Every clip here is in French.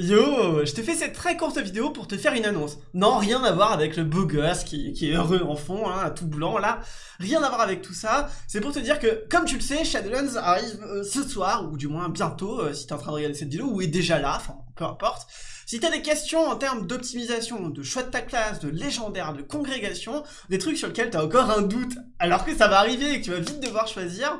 Yo, je te fais cette très courte vidéo pour te faire une annonce. Non, rien à voir avec le beau gosse qui, est heureux en fond, hein, tout blanc là. Rien à voir avec tout ça. C'est pour te dire que, comme tu le sais, Shadowlands arrive euh, ce soir, ou du moins bientôt, euh, si t'es en train de regarder cette vidéo, ou est déjà là, enfin, peu importe. Si t'as des questions en termes d'optimisation, de choix de ta classe, de légendaire, de congrégation, des trucs sur lesquels t'as encore un doute, alors que ça va arriver et que tu vas vite devoir choisir,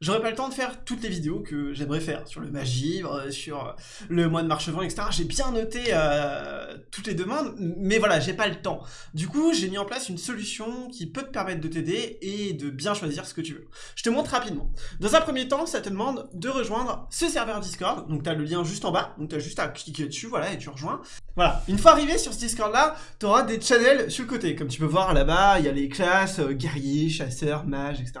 J'aurais pas le temps de faire toutes les vidéos que j'aimerais faire sur le magivre, euh, sur le mois de Marchevent, etc. J'ai bien noté euh, toutes les demandes, mais voilà, j'ai pas le temps. Du coup, j'ai mis en place une solution qui peut te permettre de t'aider et de bien choisir ce que tu veux. Je te montre rapidement. Dans un premier temps, ça te demande de rejoindre ce serveur Discord. Donc, tu as le lien juste en bas. Donc, tu as juste à cliquer dessus, voilà, et tu rejoins. Voilà. Une fois arrivé sur ce Discord-là, tu auras des channels sur le côté. Comme tu peux voir là-bas, il y a les classes, euh, guerriers, chasseurs, mages, etc.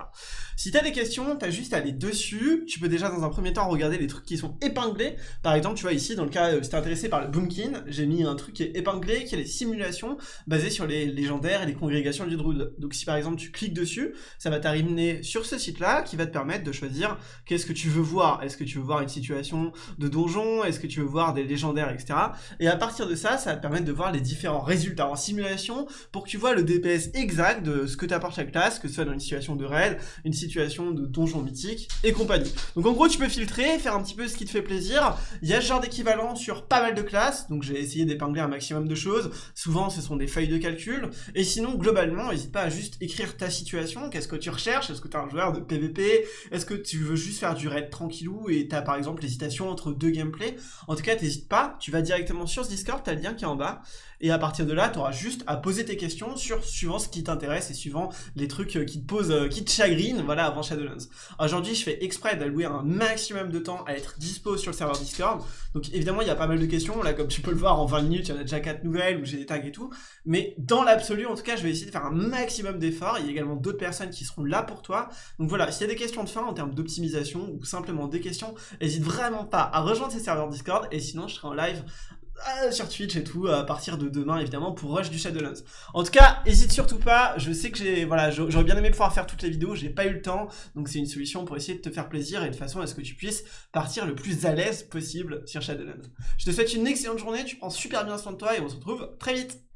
Si t'as des questions, t'as juste à aller dessus. Tu peux déjà dans un premier temps regarder les trucs qui sont épinglés. Par exemple, tu vois ici, dans le cas, euh, si t'es intéressé par le Boomkin, j'ai mis un truc qui est épinglé, qui est les simulations basées sur les légendaires et les congrégations du Druid. Donc si par exemple tu cliques dessus, ça va t'arriver sur ce site-là qui va te permettre de choisir qu'est-ce que tu veux voir. Est-ce que tu veux voir une situation de donjon? Est-ce que tu veux voir des légendaires, etc. Et à partir de ça, ça va te permettre de voir les différents résultats en simulation pour que tu vois le DPS exact de ce que t'apporte chaque classe, que ce soit dans une situation de raid, une situation situation de donjon mythique et compagnie. Donc en gros, tu peux filtrer, faire un petit peu ce qui te fait plaisir. Il y a ce genre d'équivalent sur pas mal de classes, donc j'ai essayé d'épingler un maximum de choses. Souvent, ce sont des feuilles de calcul. Et sinon, globalement, n'hésite pas à juste écrire ta situation. Qu'est-ce que tu recherches? Est-ce que tu es un joueur de PvP Est-ce que tu veux juste faire du raid tranquillou et tu as par exemple l'hésitation entre deux gameplays? En tout cas, t'hésites pas, tu vas directement sur ce Discord, tu as le lien qui est en bas. Et à partir de là, tu auras juste à poser tes questions sur suivant ce qui t'intéresse et suivant les trucs euh, qui te posent, euh, qui te chagrinent, avant Shadowlands. Aujourd'hui, je fais exprès d'allouer un maximum de temps à être dispo sur le serveur Discord. Donc évidemment, il y a pas mal de questions. Là, comme tu peux le voir, en 20 minutes, il y en a déjà 4 nouvelles où j'ai des tags et tout. Mais dans l'absolu, en tout cas, je vais essayer de faire un maximum d'efforts. Il y a également d'autres personnes qui seront là pour toi. Donc voilà, s'il y a des questions de fin en termes d'optimisation ou simplement des questions, n'hésite vraiment pas à rejoindre ces serveurs Discord. Et sinon, je serai en live euh, sur Twitch et tout à partir de demain évidemment pour Rush du Shadowlands. En tout cas, hésite surtout pas, je sais que j'ai voilà, j'aurais bien aimé pouvoir faire toutes les vidéos, j'ai pas eu le temps, donc c'est une solution pour essayer de te faire plaisir et de façon à ce que tu puisses partir le plus à l'aise possible sur Shadowlands. Je te souhaite une excellente journée, tu prends super bien soin de toi et on se retrouve très vite.